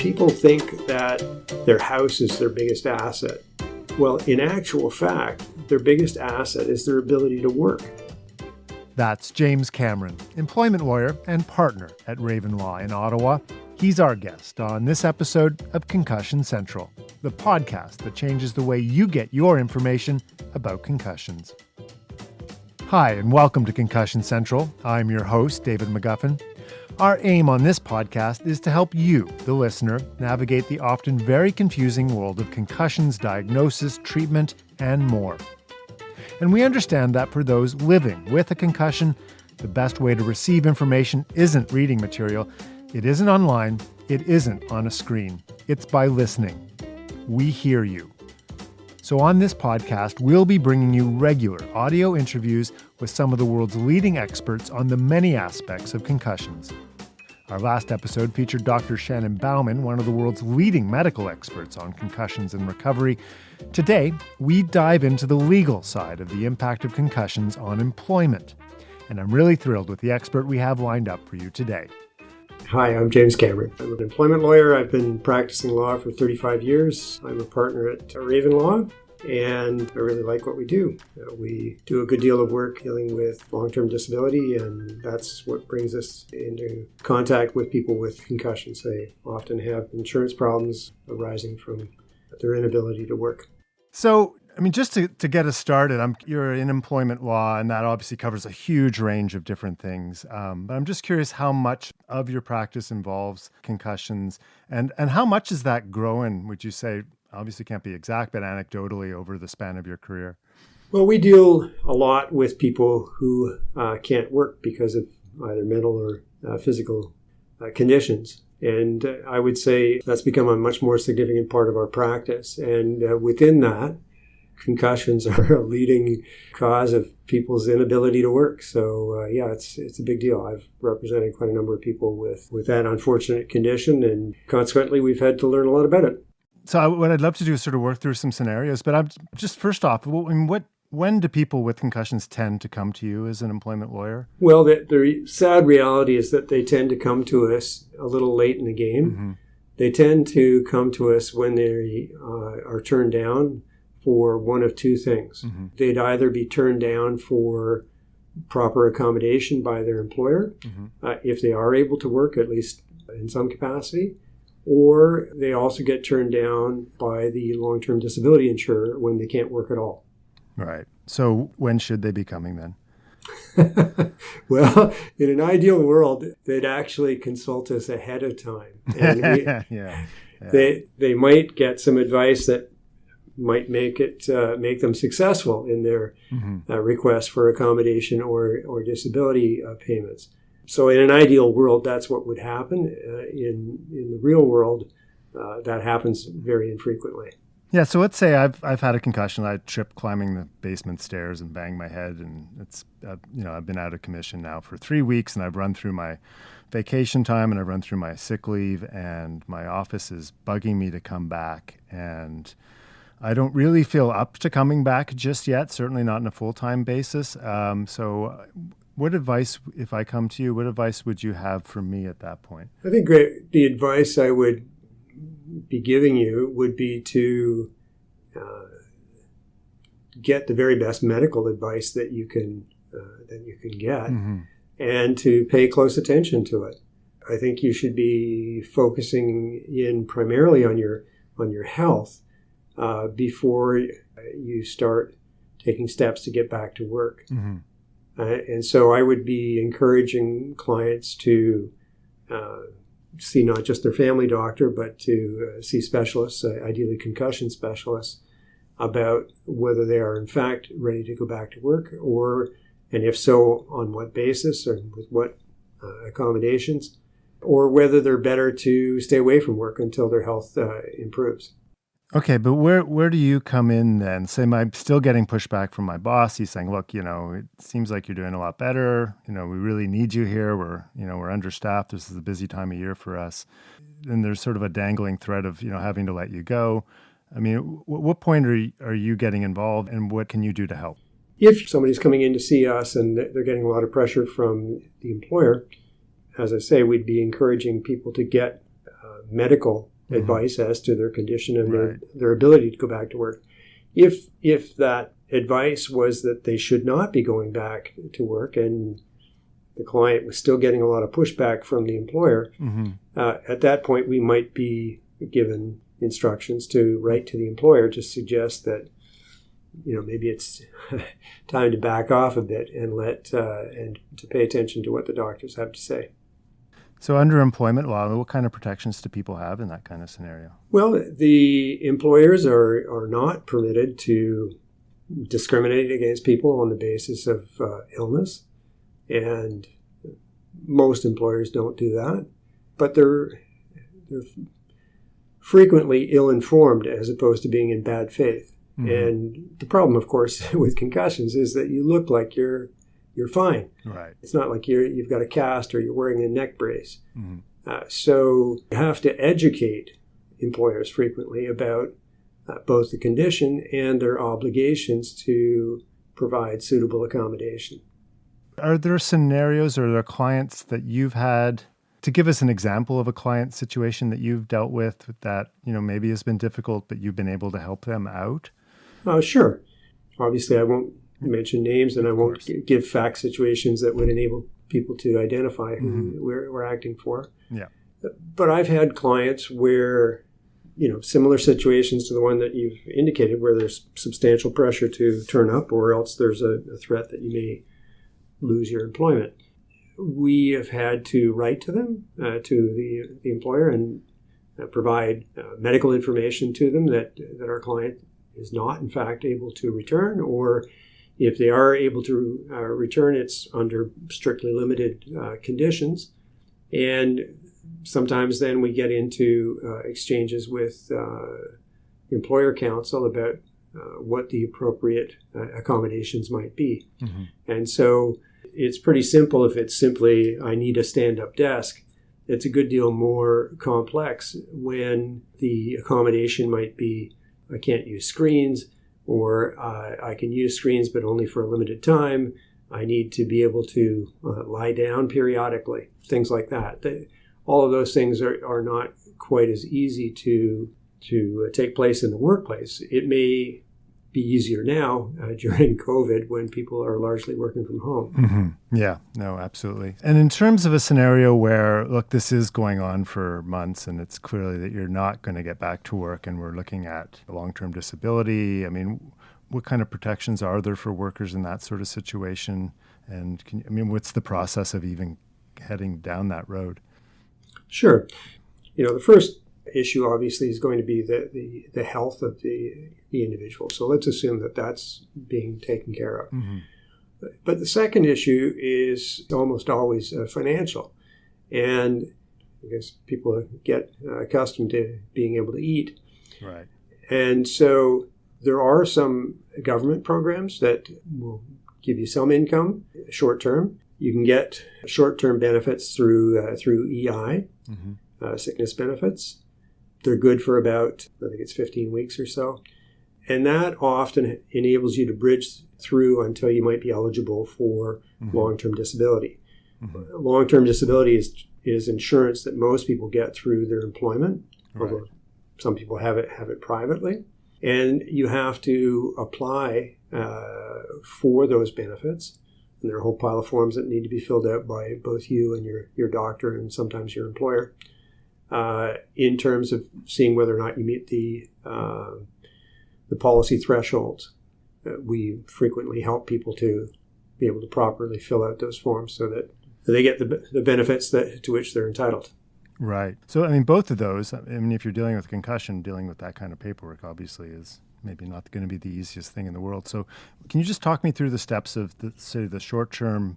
People think that their house is their biggest asset. Well, in actual fact, their biggest asset is their ability to work. That's James Cameron, employment lawyer and partner at Raven Law in Ottawa. He's our guest on this episode of Concussion Central, the podcast that changes the way you get your information about concussions. Hi, and welcome to Concussion Central. I'm your host, David McGuffin. Our aim on this podcast is to help you, the listener, navigate the often very confusing world of concussions, diagnosis, treatment, and more. And we understand that for those living with a concussion, the best way to receive information isn't reading material, it isn't online, it isn't on a screen, it's by listening. We hear you. So, on this podcast, we'll be bringing you regular audio interviews with some of the world's leading experts on the many aspects of concussions. Our last episode featured Dr. Shannon Bauman, one of the world's leading medical experts on concussions and recovery. Today, we dive into the legal side of the impact of concussions on employment. And I'm really thrilled with the expert we have lined up for you today. Hi, I'm James Cameron. I'm an employment lawyer. I've been practicing law for 35 years. I'm a partner at Raven Law, and I really like what we do. Uh, we do a good deal of work dealing with long term disability, and that's what brings us into contact with people with concussions. They often have insurance problems arising from their inability to work. So, I mean, just to, to get us started, I'm, you're in employment law, and that obviously covers a huge range of different things. Um, but I'm just curious how much of your practice involves concussions, and, and how much is that growing, would you say, obviously can't be exact, but anecdotally over the span of your career? Well, we deal a lot with people who uh, can't work because of either mental or uh, physical uh, conditions. And uh, I would say that's become a much more significant part of our practice. And uh, within that, concussions are a leading cause of people's inability to work. So uh, yeah, it's it's a big deal. I've represented quite a number of people with with that unfortunate condition, and consequently, we've had to learn a lot about it. So what I'd love to do is sort of work through some scenarios, but I'm just first off, what when do people with concussions tend to come to you as an employment lawyer? Well, the, the sad reality is that they tend to come to us a little late in the game. Mm-hmm. They tend to come to us when they uh, are turned down for one of two things. Mm-hmm. They'd either be turned down for proper accommodation by their employer, mm-hmm. uh, if they are able to work, at least in some capacity, or they also get turned down by the long term disability insurer when they can't work at all. Right. So when should they be coming then? well, in an ideal world, they'd actually consult us ahead of time. We, yeah, yeah. They they might get some advice that might make it uh, make them successful in their mm-hmm. uh, request for accommodation or or disability uh, payments. So in an ideal world, that's what would happen. Uh, in in the real world, uh, that happens very infrequently. Yeah. So let's say I've I've had a concussion. I tripped climbing the basement stairs and banged my head, and it's uh, you know I've been out of commission now for three weeks, and I've run through my vacation time and I've run through my sick leave, and my office is bugging me to come back, and I don't really feel up to coming back just yet. Certainly not on a full time basis. Um, so what advice, if I come to you, what advice would you have for me at that point? I think great, the advice I would be giving you would be to uh, get the very best medical advice that you can uh, that you can get, mm-hmm. and to pay close attention to it. I think you should be focusing in primarily on your on your health uh, before you start taking steps to get back to work. Mm-hmm. Uh, and so I would be encouraging clients to uh, see not just their family doctor, but to uh, see specialists, uh, ideally concussion specialists, about whether they are in fact ready to go back to work, or, and if so, on what basis or with what uh, accommodations, or whether they're better to stay away from work until their health uh, improves. Okay, but where where do you come in then? Say I'm still getting pushback from my boss. He's saying, "Look, you know, it seems like you're doing a lot better. You know, we really need you here. We're you know we're understaffed. This is a busy time of year for us." And there's sort of a dangling threat of you know having to let you go. I mean, w- what point are you, are you getting involved, and what can you do to help? If somebody's coming in to see us and they're getting a lot of pressure from the employer, as I say, we'd be encouraging people to get uh, medical Mhm. advice as to their condition and their, Right. their ability to go back to work. If if that advice was that they should not be going back to work and the client was still getting a lot of pushback from the employer, hmm uh, at that point we might be given instructions to write to the employer to suggest that you know maybe it's time to back off a bit and let uh, and to pay attention to what the doctors have to say. So, under employment law, what kind of protections do people have in that kind of scenario? Well, the employers are are not permitted to discriminate against people on the basis of uh, illness, and most employers don't do that. But they're they're frequently ill-informed as opposed to being in bad faith. Mhm. And the problem, of course, with concussions is that you look like you're you're fine. Right. It's not like you're you've got a cast or you're wearing a neck brace. hmm Uh, so you have to educate employers frequently about uh, both the condition and their obligations to provide suitable accommodation. Are there scenarios or are there clients that you've had to give us an example of a client situation that you've dealt with that, you know, maybe has been difficult, but you've been able to help them out? Uh, sure. Obviously, I won't mention names and I won't g- give fact situations that would enable people to identify who Mhm. we're, we're acting for. Yeah. But I've had clients where, you know, similar situations to the one that you've indicated, where there's substantial pressure to turn up, or else there's a, a threat that you may lose your employment. We have had to write to them, uh, to the, the employer, and uh, provide uh, medical information to them that, that our client is not, in fact, able to return, or if they are able to uh, return, it's under strictly limited uh, conditions. And sometimes then we get into uh, exchanges with uh, employer counsel about uh, what the appropriate uh, accommodations might be. Mm-hmm. And so it's pretty simple if it's simply, I need a stand up desk. It's a good deal more complex when the accommodation might be, I can't use screens, or uh, I can use screens but only for a limited time. I need to be able to uh, lie down periodically, things like that. They, all of those things are, are not quite as easy to to uh, take place in the workplace. It may be easier now uh, during COVID when people are largely working from home. Mm-hmm. Yeah, no, absolutely. And in terms of a scenario where, look, this is going on for months and it's clearly that you're not going to get back to work and we're looking at long term disability, I mean, what kind of protections are there for workers in that sort of situation? And can, I mean, what's the process of even heading down that road? Sure. You know, the first issue obviously is going to be the, the, the health of the, the individual. So let's assume that that's being taken care of. Mm-hmm. But the second issue is almost always uh, financial. And I guess people get uh, accustomed to being able to eat. Right. And so there are some government programs that will give you some income short term. You can get short term benefits through uh, through EI, Mm-hmm. uh, sickness benefits. They're good for about I think it's 15 weeks or so, and that often enables you to bridge through until you might be eligible for Mm-hmm. long term disability. Mhm. Long term disability is is insurance that most people get through their employment Right. although some people have it have it privately, and you have to apply uh, for those benefits. And there are a whole pile of forms that need to be filled out by both you and your your doctor and sometimes your employer, uh, in terms of seeing whether or not you meet the uh, the policy thresholds. Uh, we frequently help people to be able to properly fill out those forms so that they get the, the benefits that to which they're entitled. Right. So, I mean, both of those, I mean, if you're dealing with concussion, dealing with that kind of paperwork obviously is maybe not going to be the easiest thing in the world. So, can you just talk me through the steps of the, say, the short term,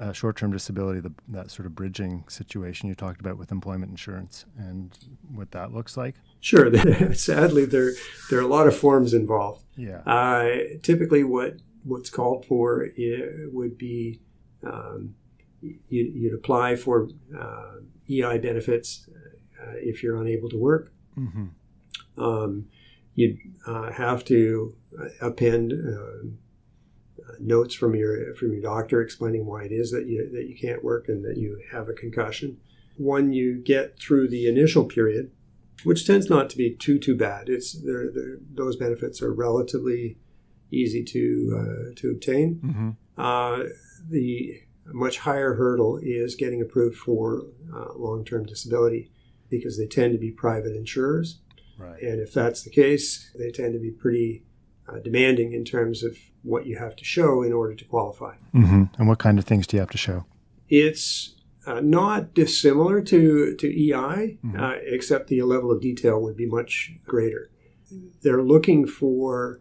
uh, short term disability, the, that sort of bridging situation you talked about with employment insurance and what that looks like? Sure. Sadly, there there are a lot of forms involved. Yeah. Uh, typically, what what's called for i- would be um, you, you'd apply for uh, EI benefits uh, if you're unable to work. Mm-hmm. Um, you'd uh, have to append uh, notes from your from your doctor explaining why it is that you that you can't work and that you have a concussion. when you get through the initial period, which tends not to be too too bad, it's they're, they're, those benefits are relatively easy to uh, to obtain. Mm-hmm. Uh, the much higher hurdle is getting approved for uh, long term disability because they tend to be private insurers. Right. And if that's the case, they tend to be pretty uh, demanding in terms of what you have to show in order to qualify. Mm-hmm. And what kind of things do you have to show? It's uh, not dissimilar to, to EI, Mhm. uh, except the level of detail would be much greater. They're looking for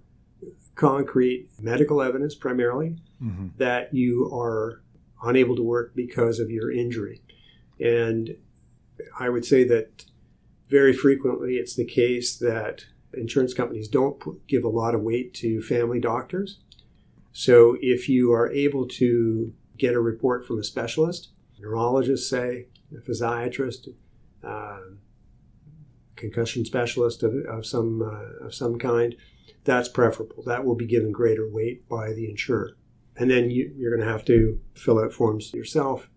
concrete medical evidence primarily Mm-hmm. that you are unable to work because of your injury. And I would say that very frequently it's the case that insurance companies don't give a lot of weight to family doctors. So if you are able to get a report from a specialist, neurologist, say, a physiatrist, um, concussion specialist of, of some uh, of some kind, that's preferable. That will be given greater weight by the insurer. And then you, you're going to have to fill out forms yourself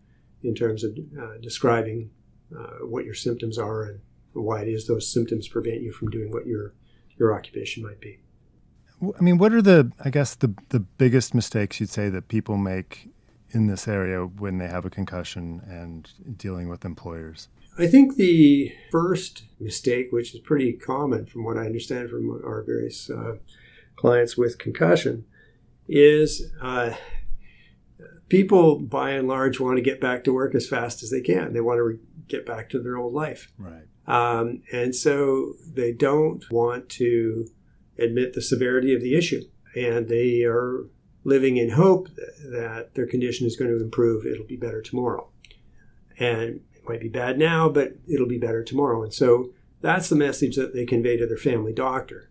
in terms of uh, describing uh, what your symptoms are and why it is those symptoms prevent you from doing what your your occupation might be. I mean, what are the, I guess, the, the biggest mistakes you'd say that people make in this area when they have a concussion and dealing with employers? I think the first mistake, which is pretty common from what I understand from our various uh, clients with concussion, is uh, people by and large want to get back to work as fast as they can. They want to re- get back to their old life. Right. Um, and so they don't want to admit the severity of the issue. And they are living in hope that their condition is going to improve. It'll be better tomorrow. And it might be bad now, but it'll be better tomorrow. And so that's the message that they convey to their family doctor.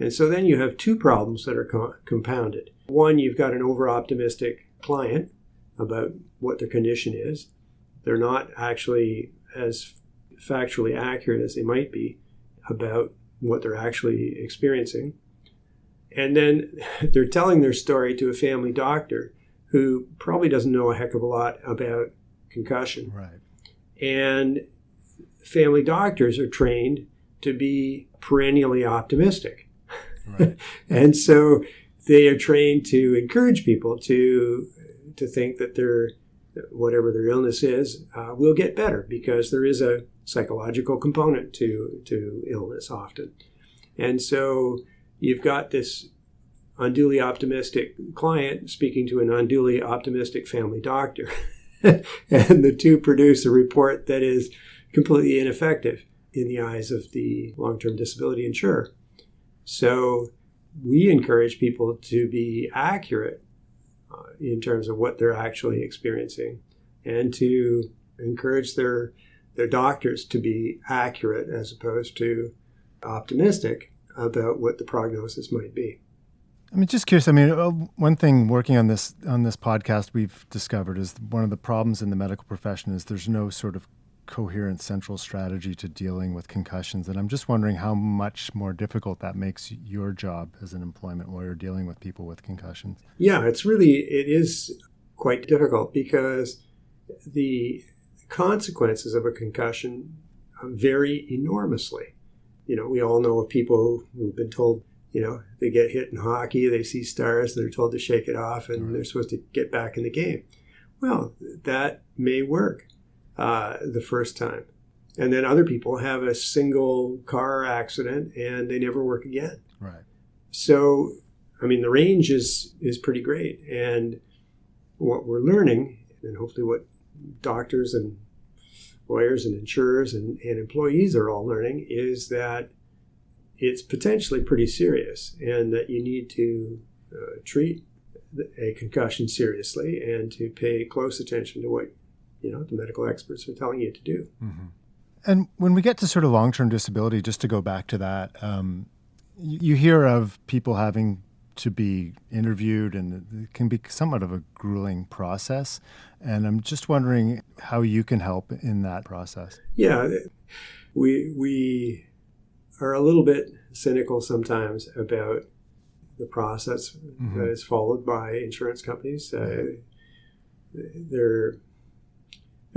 And so then you have two problems that are co- compounded. One, you've got an over optimistic client about what their condition is. They're not actually as factually accurate as they might be about what they're actually experiencing. And then they're telling their story to a family doctor who probably doesn't know a heck of a lot about concussion. Right. And family doctors are trained to be perennially optimistic. Right. and so they are trained to encourage people to to think that their whatever their illness is uh, will get better because there is a psychological component to to illness often. And so you've got this unduly optimistic client speaking to an unduly optimistic family doctor. and the two produce a report that is completely ineffective in the eyes of the long term disability insurer. So we encourage people to be accurate uh, in terms of what they're actually experiencing and to encourage their their doctors to be accurate as opposed to optimistic about what the prognosis might be. I mean, just curious. I mean, uh, one thing working on this on this podcast we've discovered is one of the problems in the medical profession is there's no sort of coherent central strategy to dealing with concussions, and I'm just wondering how much more difficult that makes your job as an employment lawyer dealing with people with concussions. Yeah, it's really it is quite difficult because the consequences of a concussion vary enormously. You know, we all know of people who've been told, you know, they get hit in hockey, they see stars, they're told to shake it off, and Right. they're supposed to get back in the game. Well, that may work uh, the first time. And then other people have a single car accident and they never work again. Right. So, I mean, the range is is pretty great, and what we're learning, and hopefully what doctors and lawyers and insurers and, and employees are all learning, is that it's potentially pretty serious, and that you need to uh, treat a concussion seriously and to pay close attention to what you know the medical experts are telling you to do. Mm-hmm. And when we get to sort of long term disability, just to go back to that, um, you, you hear of people having to be interviewed, and it can be somewhat of a grueling process. And I'm just wondering how you can help in that process. Yeah, we we are a little bit cynical sometimes about the process Mhm. that is followed by insurance companies. Uh, they're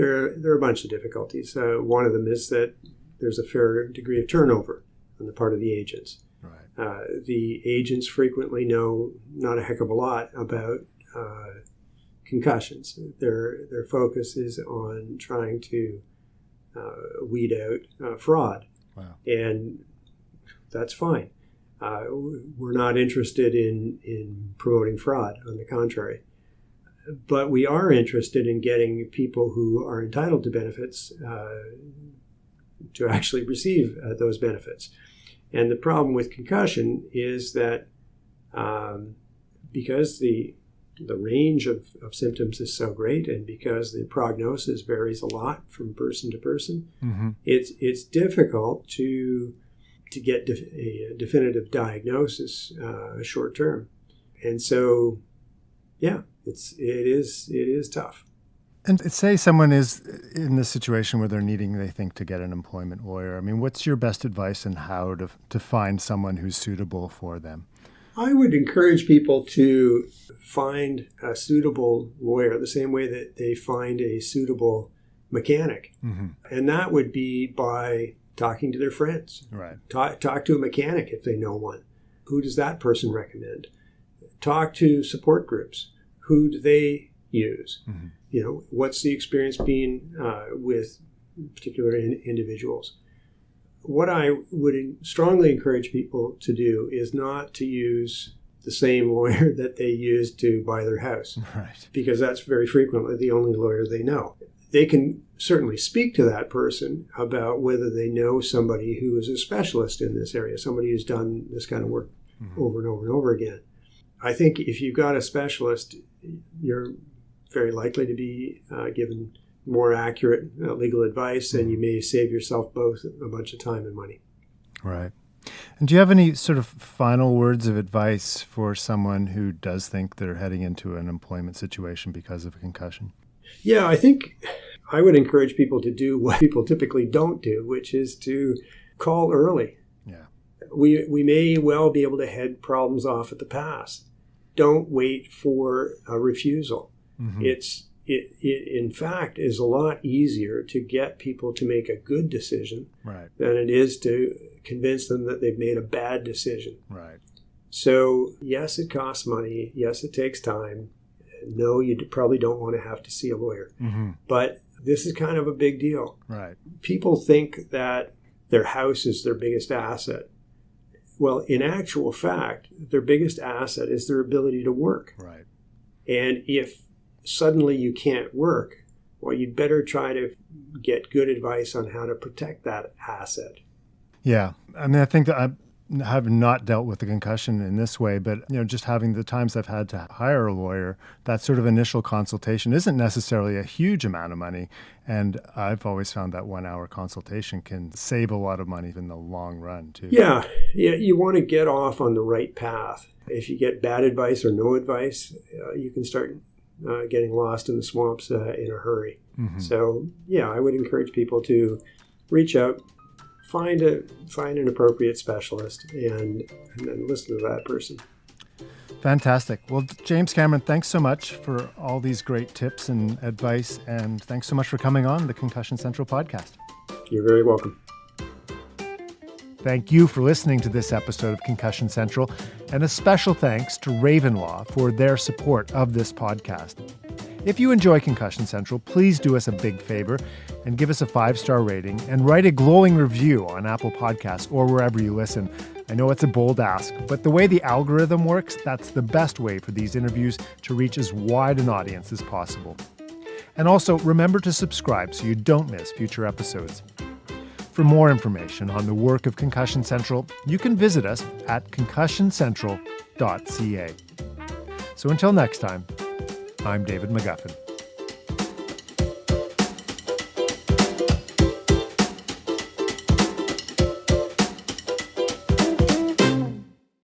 There, there are a bunch of difficulties. Uh, one of them is that there's a fair degree of turnover on the part of the agents. Right. Uh, the agents frequently know not a heck of a lot about uh, concussions. Their their focus is on trying to uh, weed out uh, fraud, Wow. and that's fine. Uh, we're not interested in in promoting fraud. On the contrary, but we are interested in getting people who are entitled to benefits uh, to actually receive uh, those benefits. And the problem with concussion is that um, because the the range of, of symptoms is so great, and because the prognosis varies a lot from person to person, Mm-hmm. it's it's difficult to to get a definitive diagnosis uh, short term, and so yeah, it's it is it is tough. And say someone is in this situation where they're needing, they think, to get an employment lawyer. I mean, what's your best advice on how to, to find someone who's suitable for them? I would encourage people to find a suitable lawyer the same way that they find a suitable mechanic, Mm-hmm. and that would be by talking to their friends. Right. Talk, talk to a mechanic if they know one. Who does that person recommend? Talk to support groups. Who do they use? Mm-hmm. You know, what's the experience being uh, with particular in, individuals? What I would strongly encourage people to do is not to use the same lawyer that they use to buy their house Right. because that's very frequently the only lawyer they know. They can certainly speak to that person about whether they know somebody who is a specialist in this area, somebody who's done this kind of work Mhm. over and over and over again. I think if you've got a specialist, you're very likely to be uh, given more accurate uh, legal advice, and you may save yourself both a bunch of time and money. Right. And do you have any sort of final words of advice for someone who does think they're heading into an employment situation because of a concussion? Yeah, I think I would encourage people to do what people typically don't do, which is to call early. Yeah. We, we may well be able to head problems off at the pass. Don't wait for a refusal. Mhm. It's it, it in fact is a lot easier to get people to make a good decision Right. than it is to convince them that they've made a bad decision. Right. So yes, it costs money. Yes, it takes time. No, you probably don't want to have to see a lawyer. Mm-hmm. But this is kind of a big deal. Right. People think that their house is their biggest asset. Well, in actual fact, their biggest asset is their ability to work. Right. And if suddenly you can't work, well, you'd better try to get good advice on how to protect that asset. Yeah. I mean, I think that I have not dealt with the concussion in this way, but you know, just having the times I've had to hire a lawyer, that sort of initial consultation isn't necessarily a huge amount of money. And I've always found that one hour consultation can save a lot of money in the long run, too. Yeah, yeah, you want to get off on the right path. If you get bad advice or no advice, uh, you can start uh, getting lost in the swamps uh, in a hurry. Mhm. So, yeah, I would encourage people to reach out, find a find an appropriate specialist, and, and then listen to that person. Fantastic. Well, James Cameron, thanks so much for all these great tips and advice. And thanks so much for coming on the Concussion Central podcast. You're very welcome. Thank you for listening to this episode of Concussion Central, and a special thanks to Raven Law for their support of this podcast. If you enjoy Concussion Central, please do us a big favor and give us a five star rating and write a glowing review on Apple Podcasts or wherever you listen. I know it's a bold ask, but the way the algorithm works, that's the best way for these interviews to reach as wide an audience as possible. And also, remember to subscribe so you don't miss future episodes. For more information on the work of Concussion Central, you can visit us at concussioncentral.ca. So until next time, I'm David McGuffin.